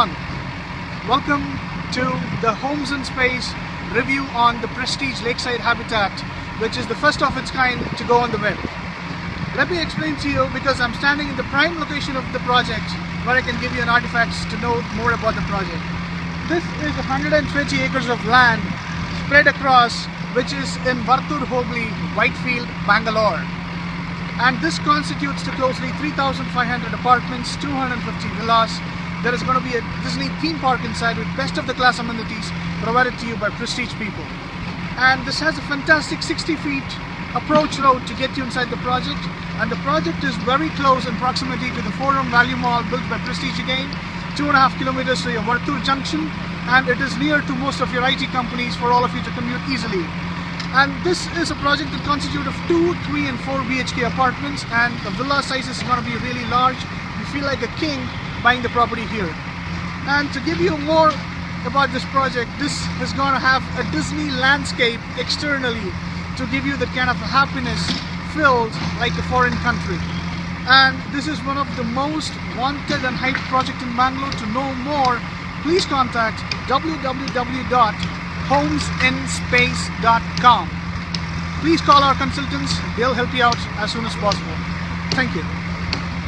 Welcome to the Homes in Space review on the Prestige Lakeside Habitat, which is the first of its kind to go on the web. Let me explain to you because I'm standing in the prime location of the project where I can give you an artifacts to know more about the project. This is 120 acres of land spread across which is in Vartur Hobli, Whitefield, Bangalore. And this constitutes to closely 3,500 apartments, 250 villas. There is going to be a Disney theme park inside with best of the class amenities provided to you by prestige people. And this has a fantastic 60 feet approach road to get you inside the project. And the project is very close in proximity to the Forum Value Mall built by Prestige again, two and a half kilometers to your Vartur Junction, and it is near to most of your IT companies for all of you to commute easily. And this is a project that constitutes of 2, 3 and 4 BHK apartments and the villa size is going to be really large. You feel like a king buying the property here. And to give you more about this project, this is going to have a Disney landscape externally to give you the kind of happiness filled like a foreign country. And this is one of the most wanted and hyped project in Bangalore. To know more, please contact www homesinspace.com. Please call our consultants, they'll help you out as soon as possible. Thank you.